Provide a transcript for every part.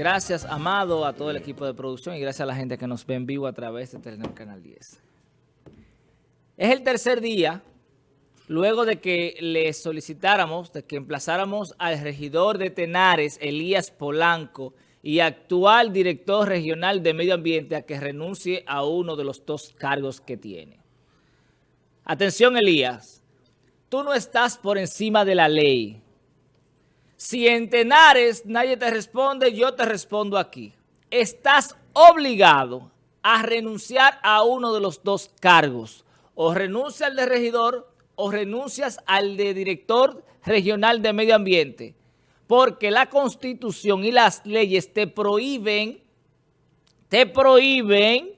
Gracias, Amado, a todo el equipo de producción y gracias a la gente que nos ve en vivo a través de Telenor Canal 10. Es el tercer día, luego de que le solicitáramos, de que emplazáramos al regidor de Tenares, Elías Polanco, y actual director regional de Medio Ambiente a que renuncie a uno de los dos cargos que tiene. Atención, Elías, tú no estás por encima de la ley. Si en Tenares nadie te responde, yo te respondo aquí. Estás obligado a renunciar a uno de los dos cargos. O renuncia al de regidor o renuncias al de director regional de medio ambiente. Porque la Constitución y las leyes te prohíben, te prohíben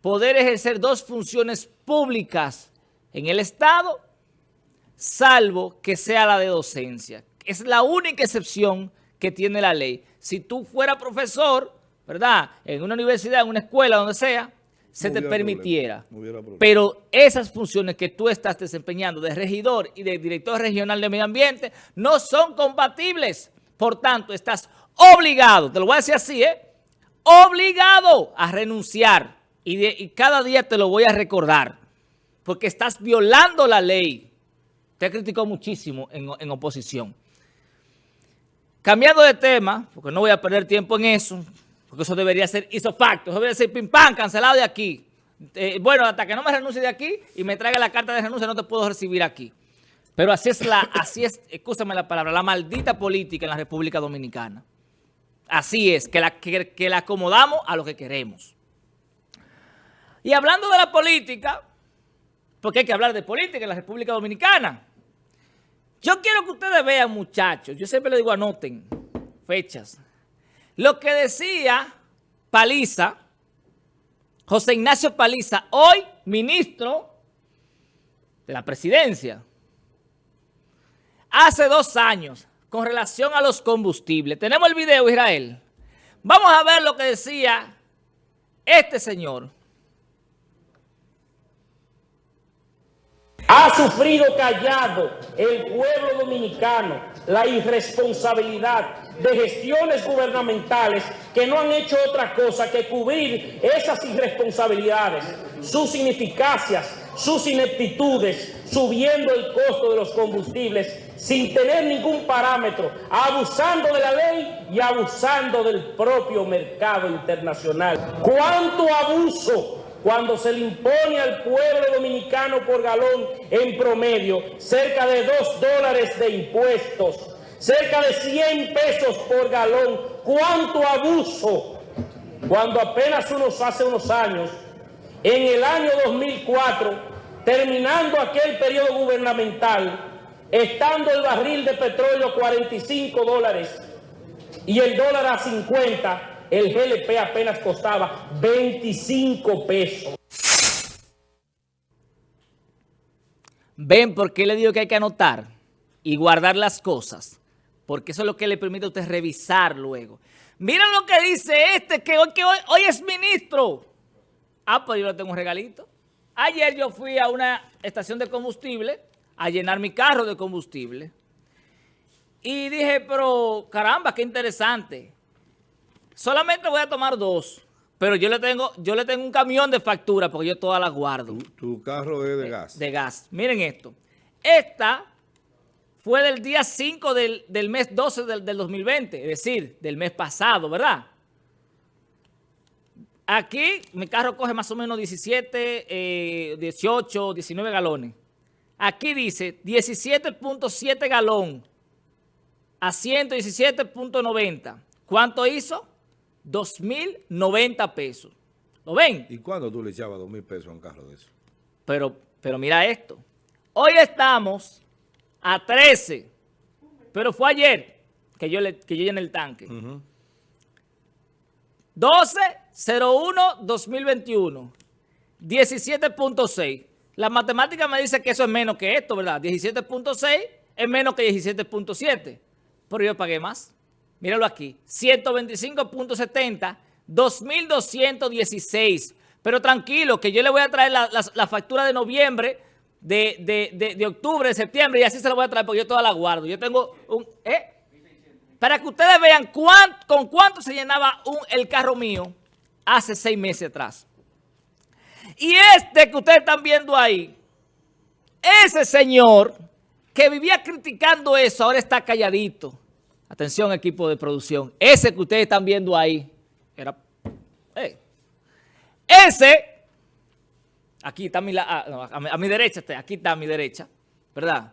poder ejercer dos funciones públicas en el Estado, salvo que sea la de docencia. Es la única excepción que tiene la ley. Si tú fueras profesor, ¿verdad? En una universidad, en una escuela, donde sea, se te permitiera. Pero esas funciones que tú estás desempeñando de regidor y de director regional de medio ambiente no son compatibles. Por tanto, estás obligado, te lo voy a decir así, ¿eh? Obligado a renunciar. Y, cada día te lo voy a recordar. Porque estás violando la ley. Te criticó muchísimo en, en oposición. Cambiando de tema, porque no voy a perder tiempo en eso, porque eso debería ser isofacto, eso debería ser pim pam, cancelado de aquí. Eh, bueno, hasta que no me renuncie de aquí y me traiga la carta de renuncia no te puedo recibir aquí. Pero así es la, así es, escúchame la palabra, la maldita política en la República Dominicana. Así es, que la, que, que la acomodamos a lo que queremos. Y hablando de la política, porque hay que hablar de política en la República Dominicana. Yo quiero que ustedes vean, muchachos, yo siempre les digo anoten fechas. Lo que decía Paliza, José Ignacio Paliza, hoy ministro de la presidencia, hace dos años, con relación a los combustibles. Tenemos el video, Israel. Vamos a ver lo que decía este señor. Ha sufrido callado el pueblo dominicano la irresponsabilidad de gestiones gubernamentales que no han hecho otra cosa que cubrir esas irresponsabilidades, sus ineficacias, sus ineptitudes, subiendo el costo de los combustibles sin tener ningún parámetro, abusando de la ley y abusando del propio mercado internacional. ¿Cuánto abuso cuando se le impone al pueblo dominicano por galón en promedio cerca de 2 dólares de impuestos, cerca de 100 pesos por galón. ¡Cuánto abuso! Cuando apenas unos hace unos años, en el año 2004, terminando aquel periodo gubernamental, estando el barril de petróleo a 45 dólares y el dólar a 50, el GLP apenas costaba 25 pesos. ¿Ven por qué le digo que hay que anotar y guardar las cosas? Porque eso es lo que le permite a usted revisar luego. Miren lo que dice este, que hoy, hoy es ministro. Ah, pues yo le tengo un regalito. Ayer yo fui a una estación de combustible a llenar mi carro de combustible. Y dije, pero caramba, qué interesante. Solamente voy a tomar dos. Pero yo le tengo yo le tengo un camión de factura porque yo todas las guardo. Tu, carro es de gas. De gas. Miren esto. Esta fue del día 5 del, mes 12 del, 2020, es decir, del mes pasado, ¿verdad? Aquí mi carro coge más o menos 17, 18, 19 galones. Aquí dice 17.7 galón a 117.90. ¿Cuánto hizo? 2.090 pesos. ¿Lo ven? ¿Y cuándo tú le echabas 2.000 pesos a un carro de eso? Pero, pero mira esto. Hoy estamos a 13, pero fue ayer que yo, le, que yo llené el tanque. 12-01-2021, 17.6. La matemática me dice que eso es menos que esto, ¿verdad? 17.6 es menos que 17.7, pero yo pagué más. Míralo aquí, 125.70, 2.216. Pero tranquilo, que yo le voy a traer la, factura de noviembre, de, octubre, de septiembre, y así se la voy a traer porque yo toda la guardo. Yo tengo un... ¿eh? para que ustedes vean con cuánto se llenaba el carro mío hace seis meses atrás. Y este que ustedes están viendo ahí, ese señor que vivía criticando eso, ahora está calladito. Atención equipo de producción. Ese que ustedes están viendo ahí, era... ese, aquí está a mi, ah, a, mi, derecha, aquí está a mi derecha, ¿verdad?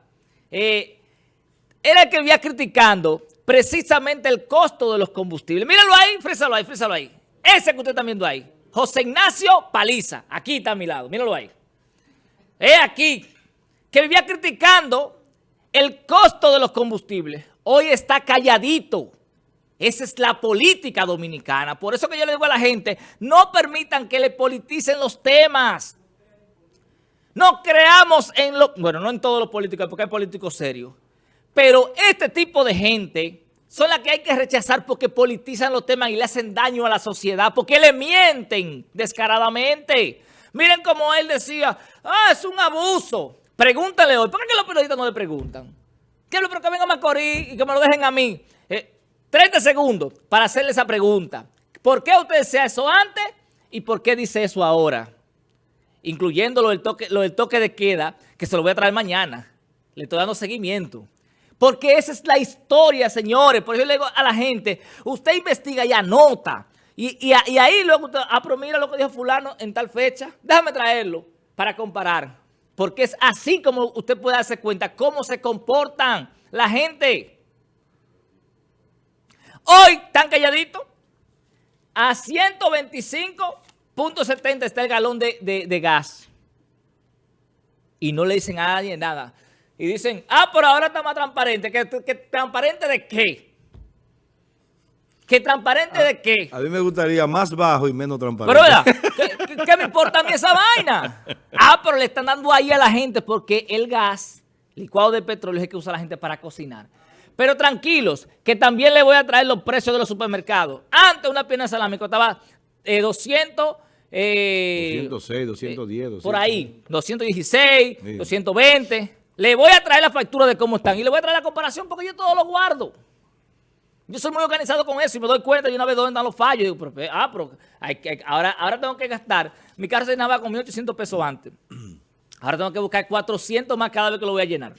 Eh, era el que vivía criticando precisamente el costo de los combustibles. Míralo ahí, frésalo ahí, frésalo ahí. Ese que usted está viendo ahí. José Ignacio Paliza. Aquí está a mi lado. Míralo ahí. Es aquí. Que vivía criticando el costo de los combustibles. Hoy está calladito. Esa es la política dominicana. Por eso que yo le digo a la gente, no permitan que le politicen los temas. No creamos en lo... Bueno, no en todos los políticos, porque hay políticos serios. Pero este tipo de gente son las que hay que rechazar porque politizan los temas y le hacen daño a la sociedad, porque le mienten descaradamente. Miren como él decía, ah, es un abuso. Pregúntale hoy, ¿por qué los periodistas no le preguntan? Quiero que vengan a Macorís y que me lo dejen a mí. 30 eh, segundos para hacerle esa pregunta. ¿Por qué usted decía eso antes y por qué dice eso ahora? Incluyendo lo del toque, lo del toque de queda, que se lo voy a traer mañana. Le estoy dando seguimiento. Porque esa es la historia, señores. Por eso le digo a la gente, usted investiga y anota. Y, ahí luego usted, ah, pero mira lo que dijo fulano en tal fecha. Déjame traerlo para comparar. Porque es así como usted puede darse cuenta cómo se comportan la gente. Hoy, tan calladito, a 125.70 está el galón de, de gas. Y no le dicen a nadie nada. Y dicen, ah, pero ahora está más transparente. ¿Que, transparente de qué? ¿Que transparente de qué? A mí me gustaría más bajo y menos transparente. Pero ¿qué, me importa a mí esa vaina? Ah, pero le están dando ahí a la gente porque el gas, licuado de petróleo, es el que usa la gente para cocinar. Pero tranquilos, que también le voy a traer los precios de los supermercados. Antes una pierna de salami costaba 200... Eh, 206, 210, eh, Por ahí, 216, 220... Le voy a traer la factura de cómo están y le voy a traer la comparación porque yo todo lo guardo. Yo soy muy organizado con eso y me doy cuenta de una vez dónde están los fallos. digo, pero, ah, pero ahora, ahora tengo que gastar. Mi carro se llenaba con 1.800 pesos antes. Ahora tengo que buscar 400 más cada vez que lo voy a llenar.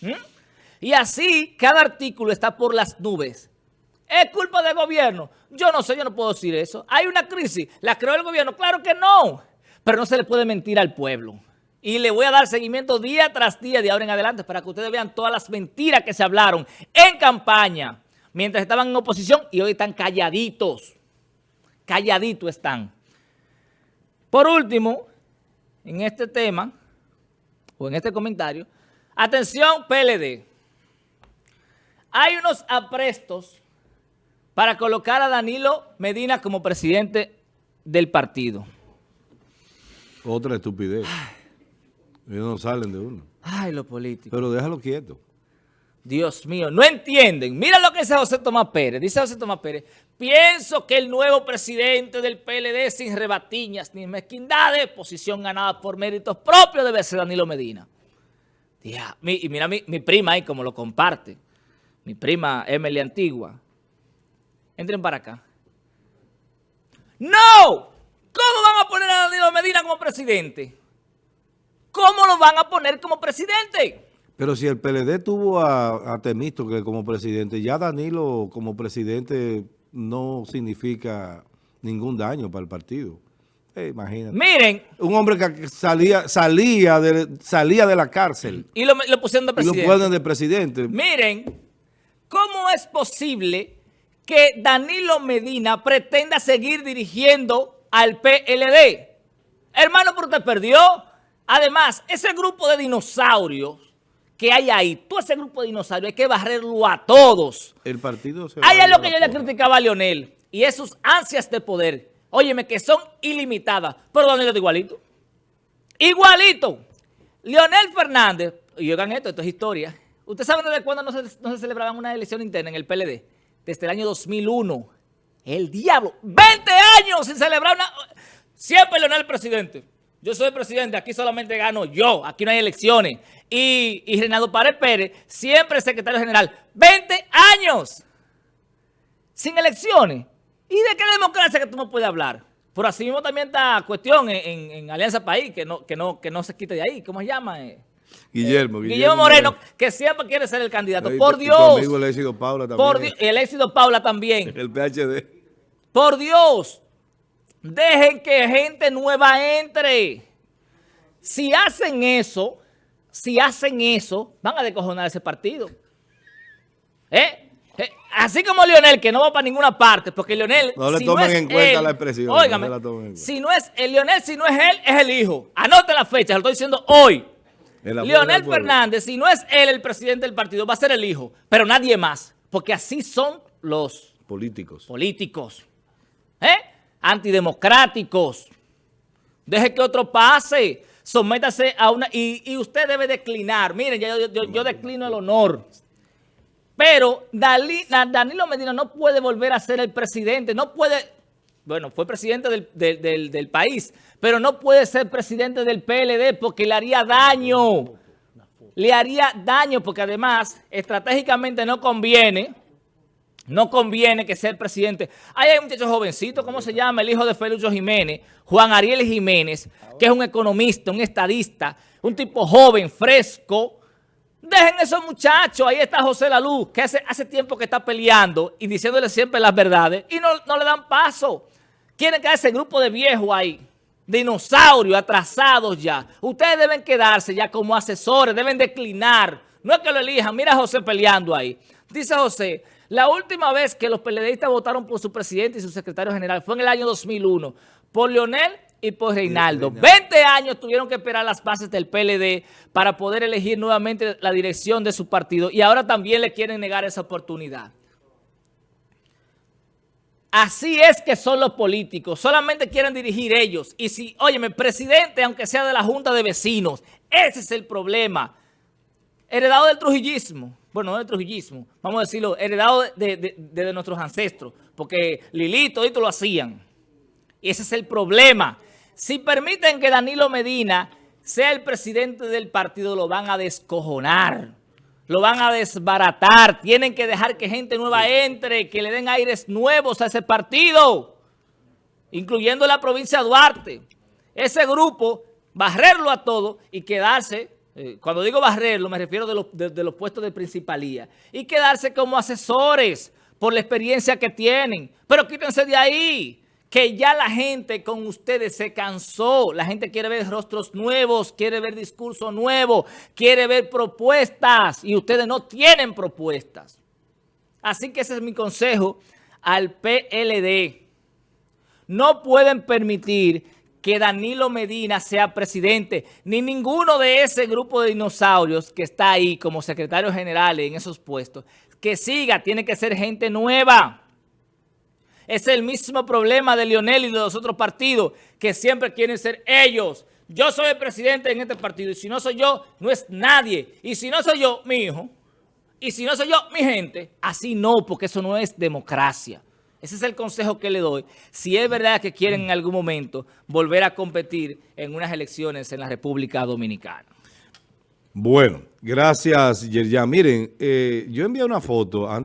¿Mm? Y así, cada artículo está por las nubes. ¿Es culpa del gobierno? Yo no sé, yo no puedo decir eso. ¿Hay una crisis? ¿La creó el gobierno? Claro que no. Pero no se le puede mentir al pueblo. Y le voy a dar seguimiento día tras día de ahora en adelante para que ustedes vean todas las mentiras que se hablaron en campaña mientras estaban en oposición y hoy están calladitos. Calladitos están. Por último, en este tema, o en este comentario, atención PLD. Hay unos aprestos para colocar a Danilo Medina como presidente del partido. Otra estupidez. Ellos no salen de uno. Ay, los políticos. Pero déjalo quieto. Dios mío, no entienden. Mira lo que dice José Tomás Pérez. Dice José Tomás Pérez, pienso que el nuevo presidente del PLD sin rebatiñas ni mezquindades, posición ganada por méritos propios debe ser Danilo Medina. y mira mi, mi prima ahí como lo comparte. Mi prima Emily Antigua. Entren para acá. ¡No! ¿Cómo van a poner a Danilo Medina como presidente? ¿cómo lo van a poner como presidente? Pero si el PLD tuvo a, a que como presidente, ya Danilo como presidente no significa ningún daño para el partido. Eh, imagínate. Miren. Un hombre que salía, salía, de, salía de la cárcel. Y lo, pusieron de presidente. Y lo ponen de presidente. Miren, ¿cómo es posible que Danilo Medina pretenda seguir dirigiendo al PLD? Hermano, pero usted perdió. Además, ese grupo de dinosaurios que hay ahí, todo ese grupo de dinosaurios, hay que barrerlo a todos. El partido se Ahí es lo que yo le criticaba a Leonel. Y esos ansias de poder, óyeme, que son ilimitadas. Pero Leonel es igualito. Igualito. Leonel Fernández, y oigan esto, esto es historia. ¿Ustedes saben desde cuándo no se, no se celebraban una elección interna en el PLD? Desde el año 2001. El diablo. 20 años sin celebrar una... Siempre Leonel presidente. Yo soy presidente, aquí solamente gano yo, aquí no hay elecciones. Y, y Párez Pérez, siempre secretario general, 20 años. sin elecciones. ¿Y de qué democracia que tú no puedes hablar? Por así mismo también está cuestión en, en- en Alianza País, que no, que, no, que no se quite de ahí. ¿Cómo se llama? Eh, Guillermo, Guillermo Moreno, que siempre quiere ser el candidato. Por Dios. Tu amigo el éxito Paula también. Por Dios. Y el éxito Paula también. El PhD. Por Dios, dejen que gente nueva entre. Si hacen eso, si hacen eso, van a descojonar ese partido. ¿Eh? Eh, Así como Lionel, que no va para ninguna parte, porque Lionel... No le tomen en cuenta la expresión, no Óigame, la si no es el Lionel, si no es él, es el hijo. Anote la fecha, lo estoy diciendo hoy. El apoyo Leonel del pueblo. Fernández, si no es él el presidente del partido, va a ser el hijo, pero nadie más, porque así son los Políticos. políticos, ¿eh? Antidemocráticos. Deje que otro pase, sométase a una... Y, usted debe declinar. Miren, yo, yo- yo declino el honor. Pero Dalí- Da- Danilo Medina no puede volver a ser el presidente, no puede... Bueno, fue presidente del, del- del- del país, pero no puede ser presidente del PLD porque le haría daño. Le haría daño porque además estratégicamente no conviene no conviene que sea el presidente. Ahí hay un muchacho jovencito, ¿cómo se llama? El hijo de Felucho Jiménez, Juan Ariel Jiménez, que es un economista, un estadista, un tipo joven, fresco. Dejen esos muchachos. Ahí está José Laluz, que hace, hace tiempo que está peleando y diciéndole siempre las verdades y no, no le dan paso. Quieren quedar ese grupo de viejos ahí, dinosaurios atrasados ya. Ustedes deben quedarse ya como asesores, deben declinar. No es que lo elijan. Mira a José peleando ahí. Dice José, la última vez que los PLDistas votaron por su presidente y su secretario general fue en el año 2001, por Leonel y por Reinaldo. 20 años tuvieron que esperar las bases del PLD para poder elegir nuevamente la dirección de su partido y ahora también le quieren negar esa oportunidad. Así es que son los políticos, solamente quieren dirigir ellos. Y si, óyeme, presidente, aunque sea de la Junta de Vecinos, ese es el problema. Heredado del trujillismo, bueno, no del trujillismo, vamos a decirlo, heredado de, de- de- de nuestros ancestros, porque Lilito y todo lo hacían. Y ese es el problema. Si permiten que Danilo Medina sea el presidente del partido, lo van a descojonar. Lo van a desbaratar. Tienen que dejar que gente nueva entre, que le den aires nuevos a ese partido, incluyendo la provincia de Duarte. Ese grupo, barrerlo a todo y quedarse, eh, cuando digo barrerlo me refiero de los, de- los puestos de principalía, y quedarse como asesores por la experiencia que tienen. Pero quítense de ahí que ya la gente con ustedes se cansó. La gente quiere ver rostros nuevos, quiere ver discurso nuevo, quiere ver propuestas y ustedes no tienen propuestas. Así que ese es mi consejo al PLD. No pueden permitir que Danilo Medina sea presidente, ni ninguno de ese grupo de dinosaurios que está ahí como secretario general en esos puestos. Que siga, tiene que ser gente nueva. Es el mismo problema de Lionel y de los otros partidos que siempre quieren ser ellos. Yo soy el presidente en este partido y si no soy yo, no es nadie. Y si no soy yo, mi hijo. Y si no soy yo, mi gente. Así no, porque eso no es democracia. Ese es el consejo que le doy. Si es verdad que quieren en algún momento volver a competir en unas elecciones en la República Dominicana. Bueno, gracias, Yerjan. Miren, eh, yo envié una foto antes.